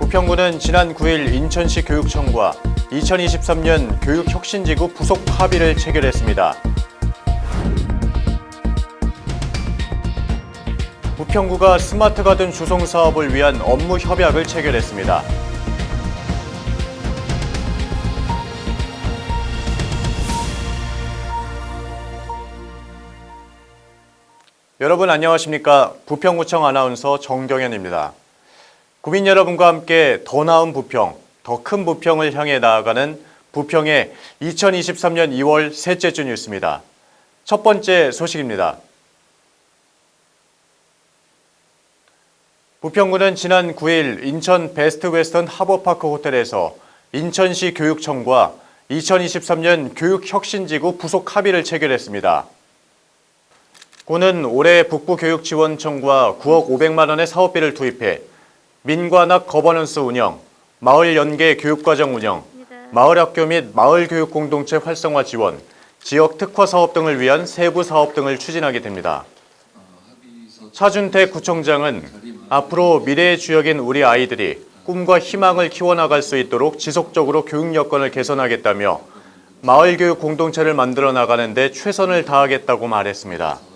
부평구는 지난 9일 인천시 교육청과 2023년 교육혁신지구 부속 합의를 체결했습니다. 부평구가 스마트 가든 주송 사업을 위한 업무 협약을 체결했습니다. 여러분 안녕하십니까? 부평구청 아나운서 정경현입니다. 국민 여러분과 함께 더 나은 부평, 더 큰 부평을 향해 나아가는 부평의 2023년 2월 셋째 주 뉴스입니다. 첫 번째 소식입니다. 부평구는 지난 9일 인천 베스트 웨스턴 하버파크 호텔에서 인천시 교육청과 2023년 교육혁신지구 부속 합의를 체결했습니다. 구는 올해 북부교육지원청과 9억 500만 원의 사업비를 투입해 민관학 거버넌스 운영, 마을 연계 교육과정 운영, 마을 학교 및 마을 교육 공동체 활성화 지원, 지역 특화 사업 등을 위한 세부 사업 등을 추진하게 됩니다. 차준태 구청장은 앞으로 미래의 주역인 우리 아이들이 꿈과 희망을 키워나갈 수 있도록 지속적으로 교육 여건을 개선하겠다며 마을 교육 공동체를 만들어 나가는 데 최선을 다하겠다고 말했습니다.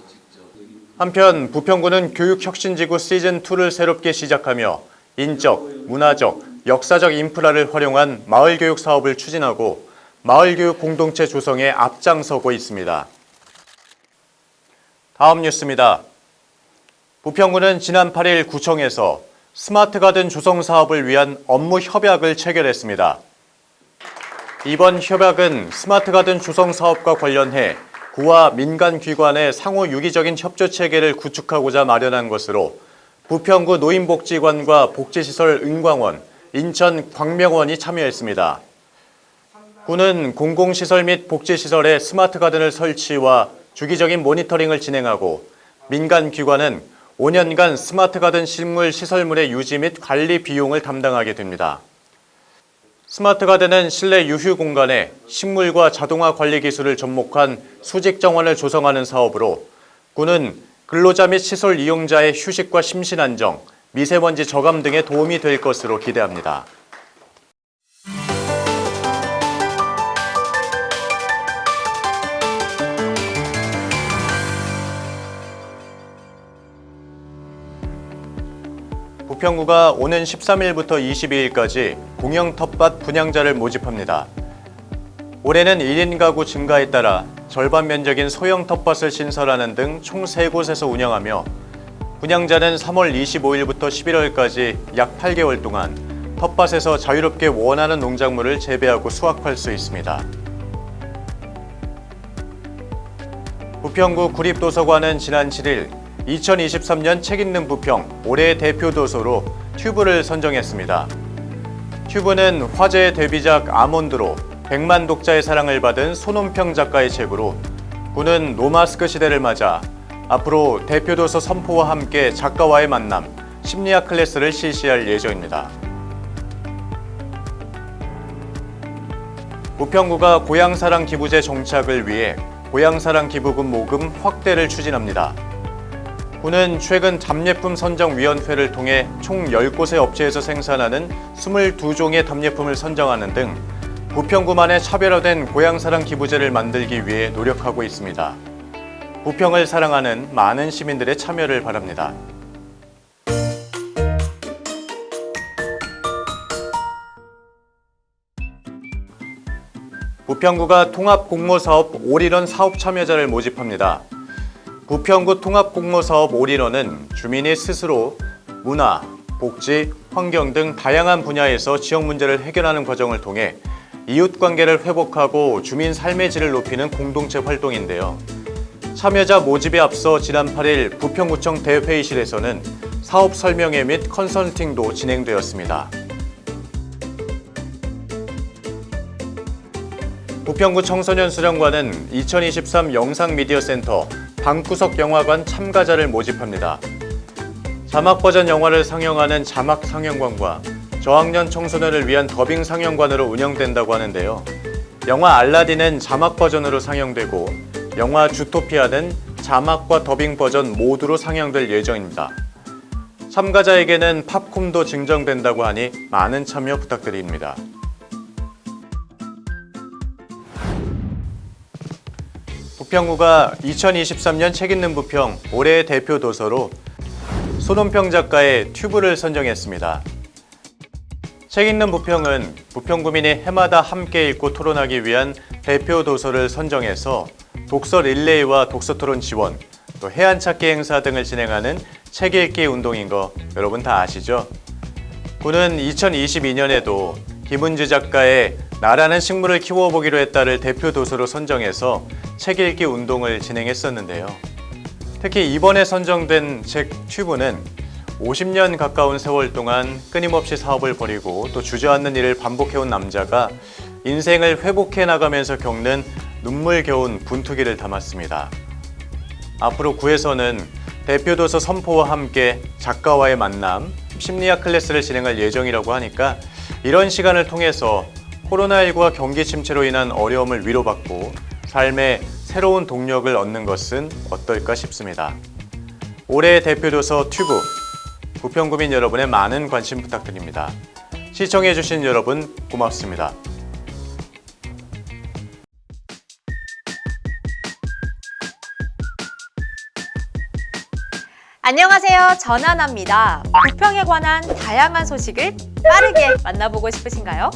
한편 부평구는 교육혁신지구 시즌2를 새롭게 시작하며 인적, 문화적, 역사적 인프라를 활용한 마을교육 사업을 추진하고 마을교육 공동체 조성에 앞장서고 있습니다. 다음 뉴스입니다. 부평구는 지난 8일 구청에서 스마트 가든 조성 사업을 위한 업무 협약을 체결했습니다. 이번 협약은 스마트 가든 조성 사업과 관련해 구와 민간 기관의 상호 유기적인 협조 체계를 구축하고자 마련한 것으로 부평구 노인복지관과 복지시설 은광원, 인천 광명원이 참여했습니다. 구는 공공시설 및 복지시설에 스마트 가든을 설치와 주기적인 모니터링을 진행하고 민간 기관은 5년간 스마트 가든 식물 시설물의 유지 및 관리 비용을 담당하게 됩니다. 스마트 가든은 실내 유휴 공간에 식물과 자동화 관리 기술을 접목한 수직 정원을 조성하는 사업으로 구는 근로자 및 시설 이용자의 휴식과 심신 안정, 미세먼지 저감 등에 도움이 될 것으로 기대합니다. 부평구가 오는 13일부터 22일까지 공영 텃밭 분양자를 모집합니다. 올해는 1인 가구 증가에 따라 절반 면적인 소형 텃밭을 신설하는 등 총 3곳에서 운영하며 분양자는 3월 25일부터 11월까지 약 8개월 동안 텃밭에서 자유롭게 원하는 농작물을 재배하고 수확할 수 있습니다. 부평구 구립도서관은 지난 7일 2023년 책 읽는 부평 올해의 대표 도서로 튜브를 선정했습니다. 튜브는 화제의 데뷔작 아몬드로 100만 독자의 사랑을 받은 손원평 작가의 책으로 구는 노마스크 시대를 맞아 앞으로 대표 도서 선포와 함께 작가와의 만남, 심리학 클래스를 실시할 예정입니다. 부평구가 고향사랑 기부제 정착을 위해 고향사랑 기부금 모금 확대를 추진합니다. 구는 최근 답례품 선정위원회를 통해 총 10곳의 업체에서 생산하는 22종의 답례품을 선정하는 등 부평구만의 차별화된 고향사랑 기부제를 만들기 위해 노력하고 있습니다. 부평을 사랑하는 많은 시민들의 참여를 바랍니다. 부평구가 통합공모사업 올인원 사업 참여자를 모집합니다. 부평구 통합공모사업 올인원은 주민이 스스로 문화, 복지, 환경 등 다양한 분야에서 지역 문제를 해결하는 과정을 통해 이웃관계를 회복하고 주민 삶의 질을 높이는 공동체 활동인데요. 참여자 모집에 앞서 지난 8일 부평구청 대회의실에서는 사업 설명회 및 컨설팅도 진행되었습니다. 부평구 청소년 수련관은 2023 영상미디어센터 방구석 영화관 참가자를 모집합니다. 자막 버전 영화를 상영하는 자막 상영관과 저학년 청소년을 위한 더빙 상영관으로 운영된다고 하는데요. 영화 알라딘은 자막 버전으로 상영되고 영화 주토피아는 자막과 더빙 버전 모두로 상영될 예정입니다. 참가자에게는 팝콤도 증정된다고 하니 많은 참여 부탁드립니다. 부평구가 2023년 책 읽는 부평 올해의 대표 도서로 손원평 작가의 튜브를 선정했습니다. 책 읽는 부평은 부평구민이 해마다 함께 읽고 토론하기 위한 대표 도서를 선정해서 독서 릴레이와 독서 토론 지원, 또 해안 찾기 행사 등을 진행하는 책 읽기 운동인 거 여러분 다 아시죠? 구는 2022년에도 김은주 작가의 나라는 식물을 키워보기로 했다를 대표 도서로 선정해서 책 읽기 운동을 진행했었는데요. 특히 이번에 선정된 책 튜브는 50년 가까운 세월 동안 끊임없이 사업을 벌이고 또 주저앉는 일을 반복해온 남자가 인생을 회복해 나가면서 겪는 눈물겨운 분투기를 담았습니다. 앞으로 구에서는 대표 도서 선포와 함께 작가와의 만남, 심리학 클래스를 진행할 예정이라고 하니까 이런 시간을 통해서 코로나19와 경기 침체로 인한 어려움을 위로받고 삶의 새로운 동력을 얻는 것은 어떨까 싶습니다. 올해의 대표 도서 튜브, 부평구민 여러분의 많은 관심 부탁드립니다. 시청해주신 여러분 고맙습니다. 안녕하세요. 전하나입니다. 부평에 관한 다양한 소식을 빠르게 만나보고 싶으신가요?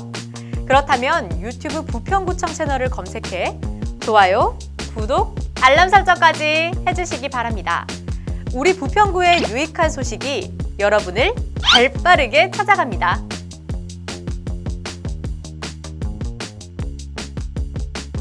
그렇다면 유튜브 부평구청 채널을 검색해 좋아요, 구독, 알람 설정까지 해주시기 바랍니다. 우리 부평구의 유익한 소식이 여러분을 발빠르게 찾아갑니다.